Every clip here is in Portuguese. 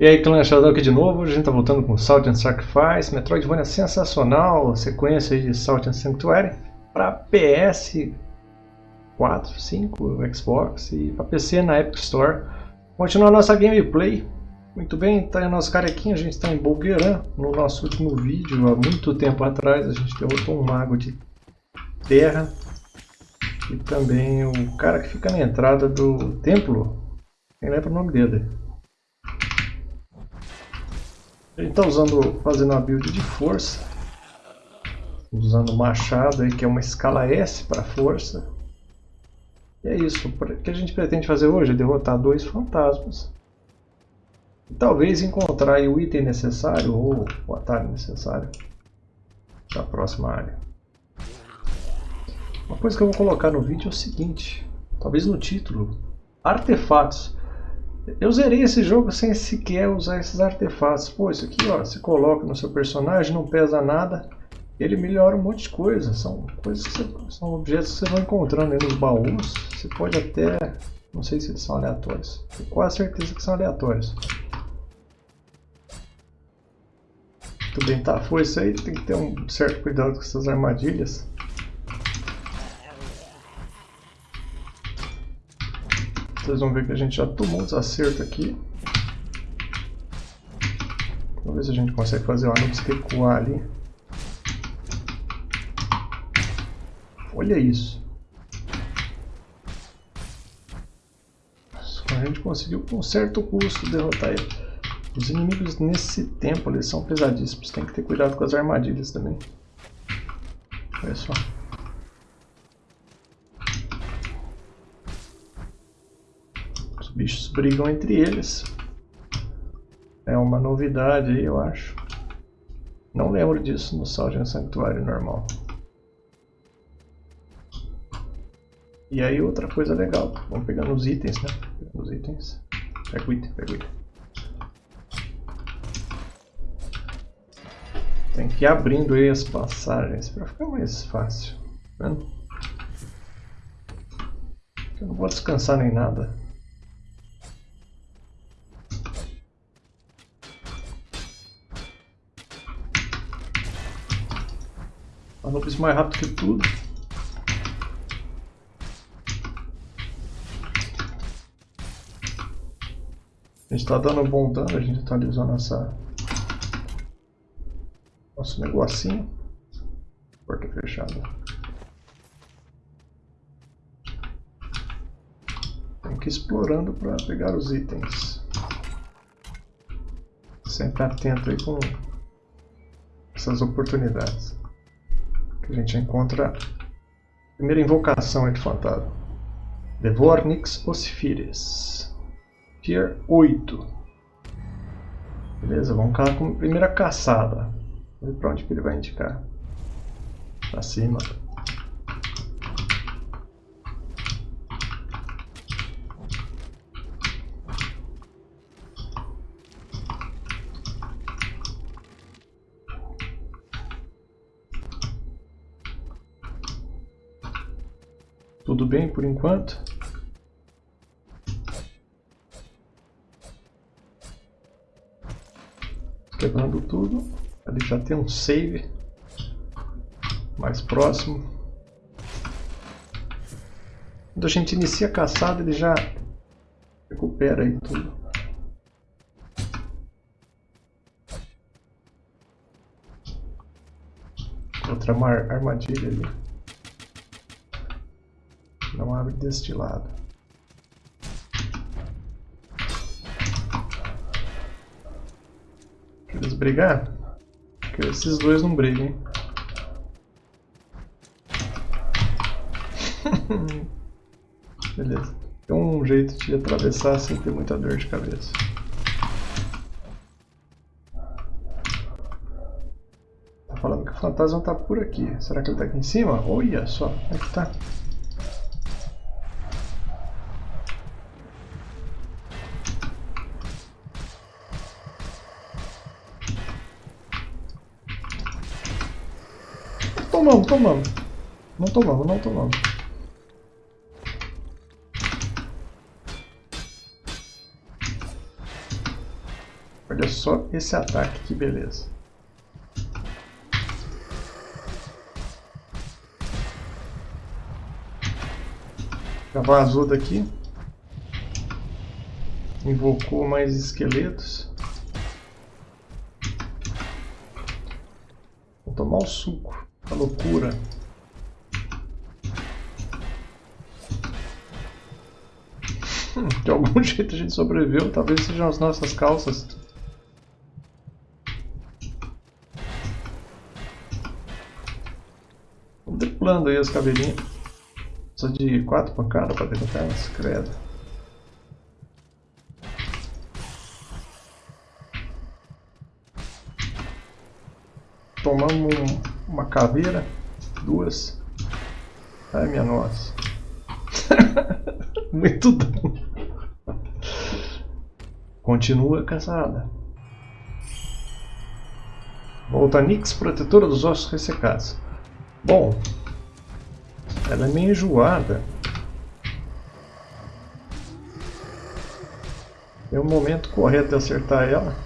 E aí, clã Shadow aqui de novo, a gente tá voltando com Salt and Sacrifice, Metroidvania sensacional, sequência de Salt and Sanctuary para PS 4, 5, Xbox e para PC na Epic Store. Continua a nossa gameplay. Muito bem, tá aí nosso carequinho, a gente está em Bulgueran. No nosso último vídeo, há muito tempo atrás, a gente derrotou um mago de terra. E também o cara que fica na entrada do templo. Quem lembra o nome dele? Gente está usando, fazendo uma build de força. Usando machado aí, que é uma escala S para força. E é isso. O que a gente pretende fazer hoje é derrotar dois fantasmas. E talvez encontrar o item necessário ou o atalho necessário para a próxima área. Uma coisa que eu vou colocar no vídeo é o seguinte, talvez no título, artefatos. Eu zerei esse jogo sem sequer usar esses artefatos. Pô, isso aqui ó, você coloca no seu personagem, não pesa nada. Ele melhora um monte de coisa. São coisas você, são objetos que você vai encontrando nos baús. Você pode até. Não sei se eles são aleatórios. Tenho quase certeza que são aleatórios. Tudo bem, tá? Foi isso aí. Tem que ter um certo cuidado com essas armadilhas. Vocês vão ver que a gente já tomou um desacerto aqui. Vamos ver se a gente consegue fazer o Anubis recuar ali. Olha isso. A gente conseguiu com certo custo derrotar ele. Os inimigos nesse tempo eles são pesadíssimos. Tem que ter cuidado com as armadilhas também. Olha só. Bichos brigam entre eles. É uma novidade aí, eu acho. Não lembro disso no Salgem Sanctuário normal. E aí outra coisa legal, vamos pegar nos itens, né? Os itens. Pega o item, pega o item. Tem que ir abrindo aí as passagens para ficar mais fácil. Tá vendo? Eu não vou descansar nem nada. Anubis mais rápido que tudo. A gente está dando bom dano, a gente atualizou nossa nosso negocinho. Porta fechada. Tem que ir explorando para pegar os itens. Sempre atento aí com essas oportunidades que a gente encontra a primeira invocação de fantasma. Devornix Ossifires. Tier 8. Beleza, vamos com a primeira caçada. Vamos ver pra onde que ele vai indicar. Pra cima. Tudo bem por enquanto? Quebrando tudo. Ali já tem um save mais próximo. Quando a gente inicia a caçada, ele já recupera aí tudo. Outra armadilha ali. Não abre deste lado. Eles brigar? Que esses dois não brigam, hein? Beleza. Tem um jeito de atravessar sem ter muita dor de cabeça. Tá falando que o fantasma tá por aqui. Será que ele tá aqui em cima? Olha só, como é que tá? Tomamos, tomamos. Não tomamos, não tomamos. Olha só esse ataque, que beleza. Já azul daqui. Invocou mais esqueletos. Vou tomar o suco. A loucura. Hum, de algum jeito a gente sobreviveu. Talvez sejam as nossas calças. Vamos triplando aí as cabelinhas. Precisa de quatro pancadas para derrotar elas, credo. Tomamos uma caveira, duas. Ai minha nossa. Muito dano. Continua casada. Volta Nix, protetora dos ossos ressecados. Bom, ela é meio enjoada. É o momento correto de acertar ela.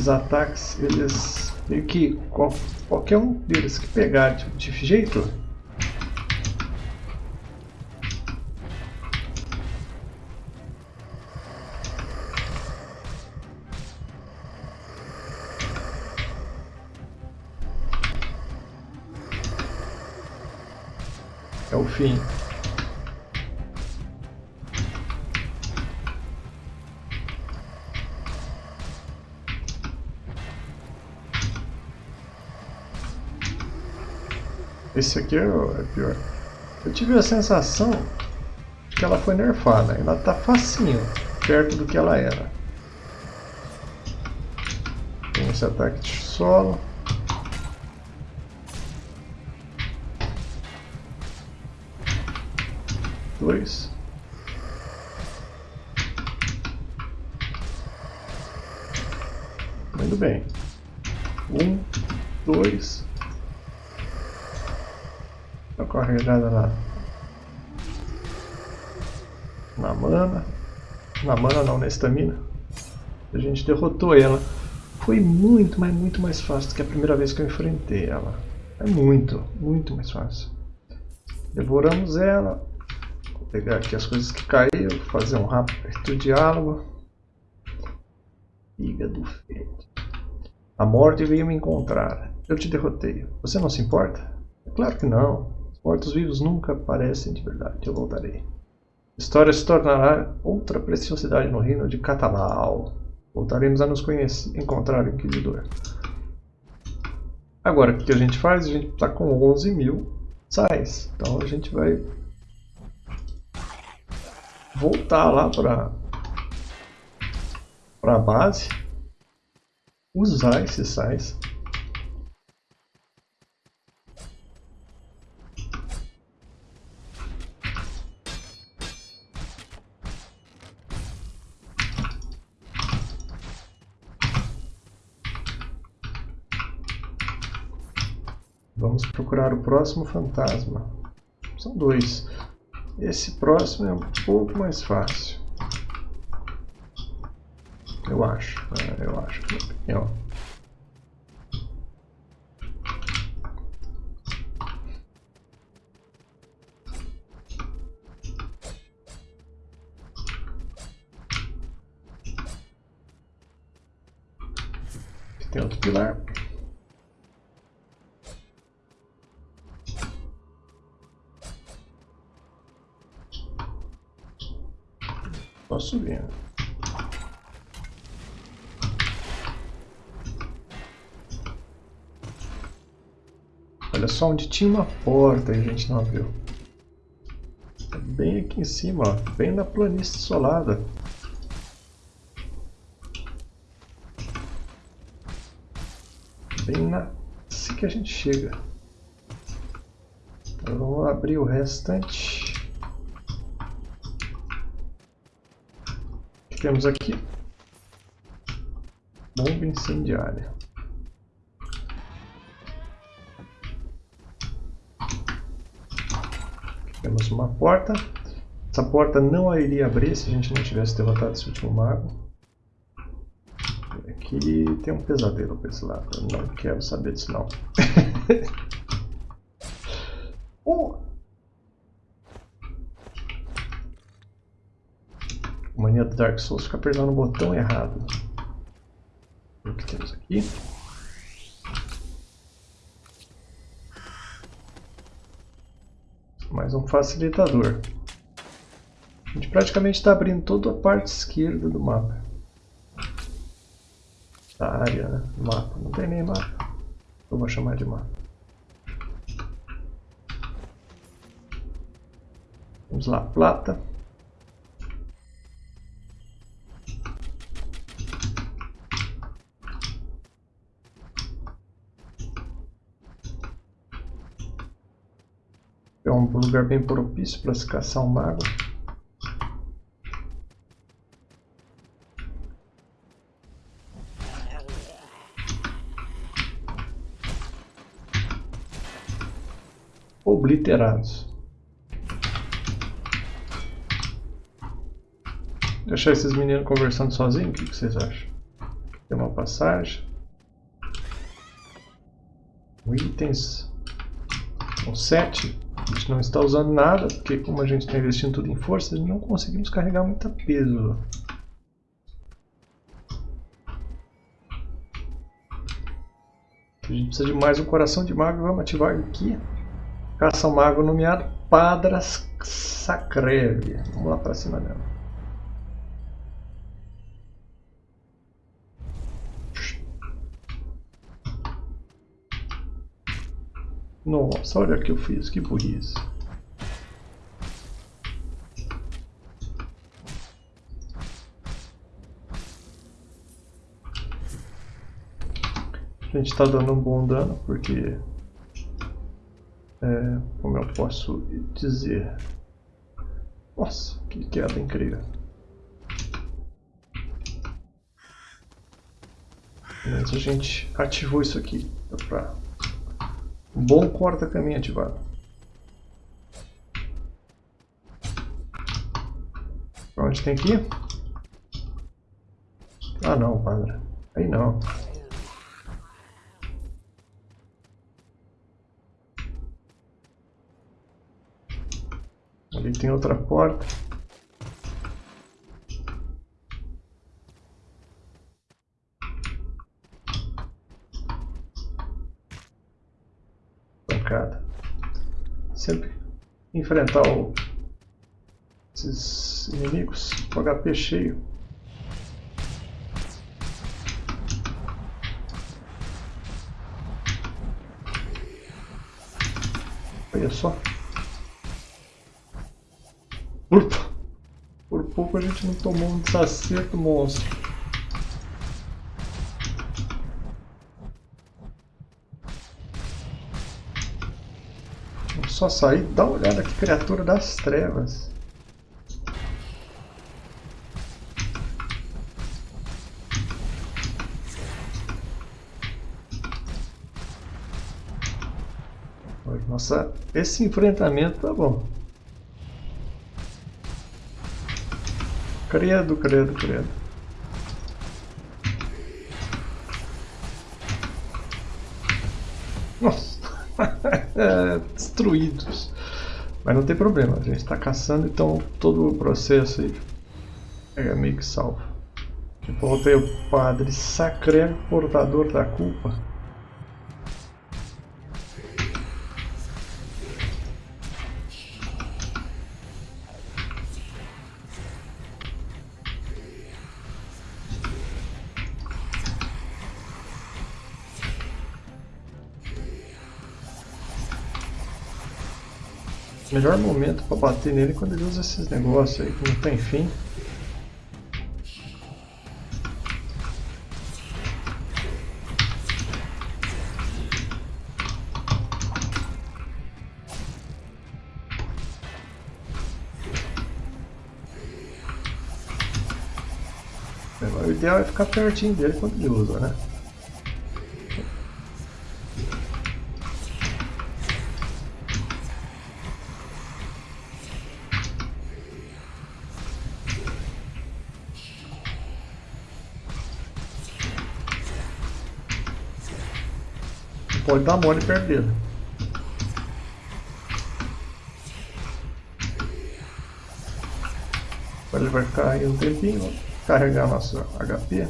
Esses ataques, eles meio que qualquer um deles que pegar de, de jeito fim. Esse aqui é, é pior. Eu tive a sensação de que ela foi nerfada. Ela tá facinho, perto do que ela era. Tem esse ataque de solo. Dois. Muito bem. Um, dois, carregada na, na mana. Na mana não, na estamina. A gente derrotou ela. Foi muito, mas muito mais fácil do que a primeira vez que eu enfrentei ela. É muito, muito mais fácil. Devoramos ela. Pegar aqui as coisas que caíram, fazer um rápido diálogo. Fígado feito. A morte veio me encontrar. Eu te derrotei. Você não se importa? É claro que não. Mortos-vivos nunca aparecem de verdade. Eu voltarei. História se tornará outra preciosidade no reino de Catalau. Voltaremos a nos conhecer, encontrar o Inquisidor. Agora, o que a gente faz? A gente está com 11 mil sais. Então a gente vai voltar lá para a base, usar esses sais Vamos procurar o próximo fantasma. São dois. Esse próximo é um pouco mais fácil. Eu acho. É, eu acho. Opinião. Olha só onde tinha uma porta e a gente não viu. É bem aqui em cima, ó, bem na planície isolada. Bem na... assim que a gente chega. Agora vamos abrir o restante. O que temos aqui? Bomba incendiária. Temos uma porta. Essa porta não iria abrir se a gente não tivesse derrotado esse último mago. Aqui tem um pesadelo para esse lado. Eu não quero saber disso não. oh. Mania do Dark Souls fica apertando o botão errado. O que temos aqui? Mais um facilitador. A gente praticamente está abrindo toda a parte esquerda do mapa. Da área, né? Mapa. Não tem nem mapa. Eu vou chamar de mapa. Vamos lá, plata. É um lugar bem propício para se caçar um mago. Obliterados. Deixar esses meninos conversando sozinhos, o que vocês acham? Tem uma passagem. Itens. São sete. A gente não está usando nada, porque como a gente está investindo tudo em força, não conseguimos carregar muita peso. A gente precisa de mais um coração de mago, vamos ativar aqui. Caça um mago nomeado Padras Sacrevi. Vamos lá para cima dela. Nossa, olha o que eu fiz, que burrice. A gente está dando um bom dano porque, é, como eu posso dizer, nossa, que queda incrível. Mas a gente ativou isso aqui para Bom corta-caminho ativado. Pra onde tem ir? Ah não, padre. Aí não. Ali tem outra porta. Sempre enfrentar o, esses inimigos com HP cheio. Olha só. Por, por pouco a gente não tomou um desacerto monstro. Só sair, dá uma olhada que criatura das trevas. Nossa, esse enfrentamento tá bom. Credo, credo, credo. Nossa. É, destruídos. Mas não tem problema, a gente está caçando, então todo o processo aí é meio que salvo. Voltei o padre Sacré, portador da culpa. Melhor momento para bater nele é quando ele usa esses negócios aí que não tem fim. O ideal é ficar pertinho dele quando ele usa, né? Pode dar mole dele. Agora ele vai aí um tempinho, carregar nosso HP.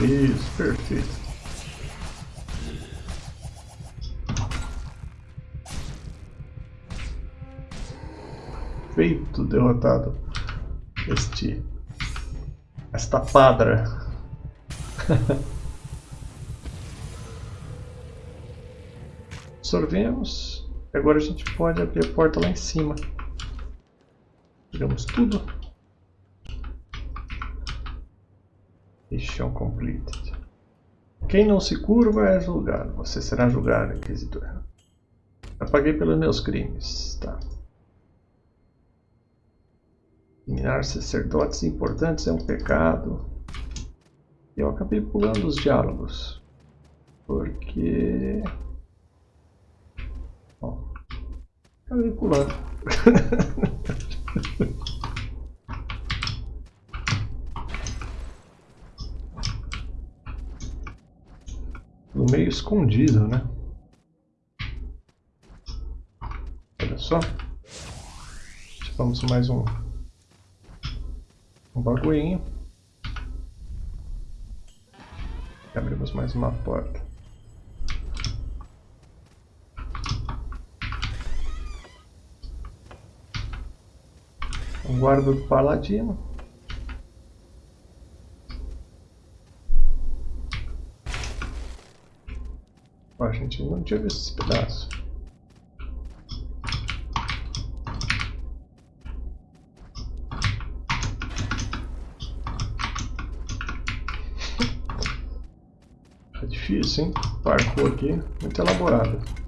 Isso, perfeito. Feito, derrotado este esta padra. absorvemos. Agora a gente pode abrir a porta lá em cima. Tiramos tudo. Mission completed. Quem não se curva é julgado. Você será julgado, Inquisidor. Eu paguei pelos meus crimes. Tá. Eliminar sacerdotes importantes é um pecado. Eu acabei pulando os diálogos. Porque... Pulando. no meio escondido, né? Olha só. Tivemos mais um um bagulhinho. Abrimos mais uma porta. Um guarda do paladino. a gente não tinha visto esse pedaço. É difícil, hein? Parkour aqui, muito elaborado.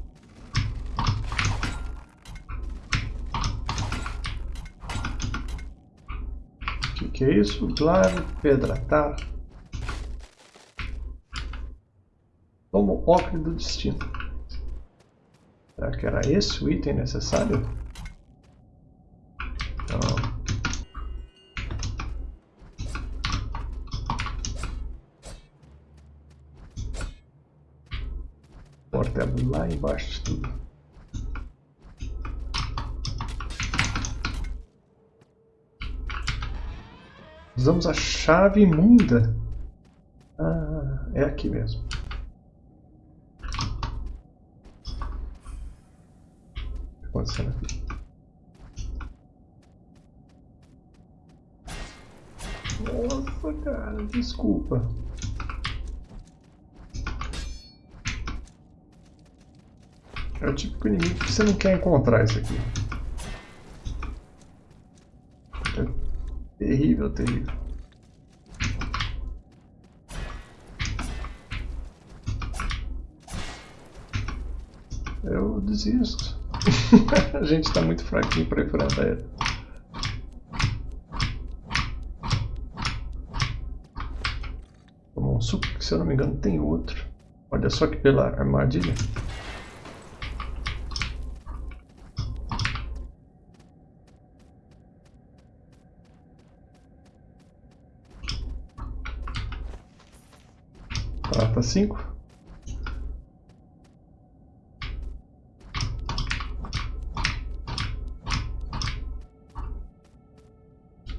Que é isso? Glave, pedratar. Como ocre do destino. Será que era esse o item necessário? Não. Porta lá embaixo de tudo. Usamos a chave imunda. Ah, é aqui mesmo. O que está acontecendo aqui? Nossa, cara, desculpa. É o típico inimigo que você não quer encontrar isso aqui. Terrível, terrível. Eu desisto. A gente está muito fraquinho para enfrentar ele. Tomou um suco que, se eu não me engano, tem outro. Olha só que pela armadilha. Prata 5.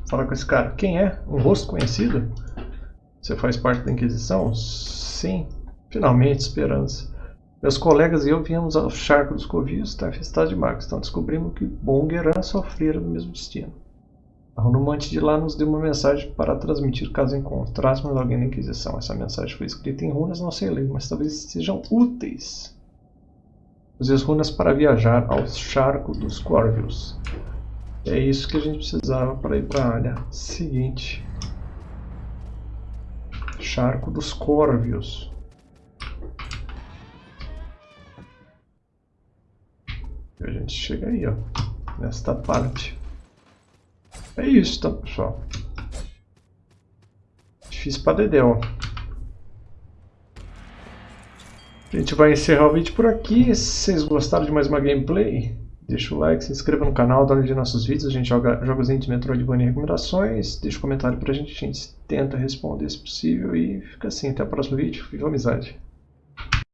Fala com esse cara. Quem é? Um rosto conhecido? Você faz parte da Inquisição? Sim. Finalmente, esperança. Meus colegas e eu viemos ao charco dos Covios, tempestade de Max. Então descobrimos que Bom Geran sofrera do mesmo destino. A Runumante de lá nos deu uma mensagem para transmitir caso encontrássemos alguém na Inquisição. Essa mensagem foi escrita em runas, não sei ler, mas talvez sejam úteis. Use as runas para viajar ao charco dos Corvios. É isso que a gente precisava para ir para a área seguinte. Charco dos Corvios. E a gente chega aí, ó, nesta parte. É isso, tá, pessoal? Difícil pra Dedéu. A gente vai encerrar o vídeo por aqui. Se vocês gostaram de mais uma gameplay, deixa o like, se inscreva no canal, dá nos nossos vídeos. A gente joga jogos de Metroidvania e recomendações. Deixa um comentário pra gente, a gente tenta responder se possível. E fica assim, até o próximo vídeo. Viva amizade!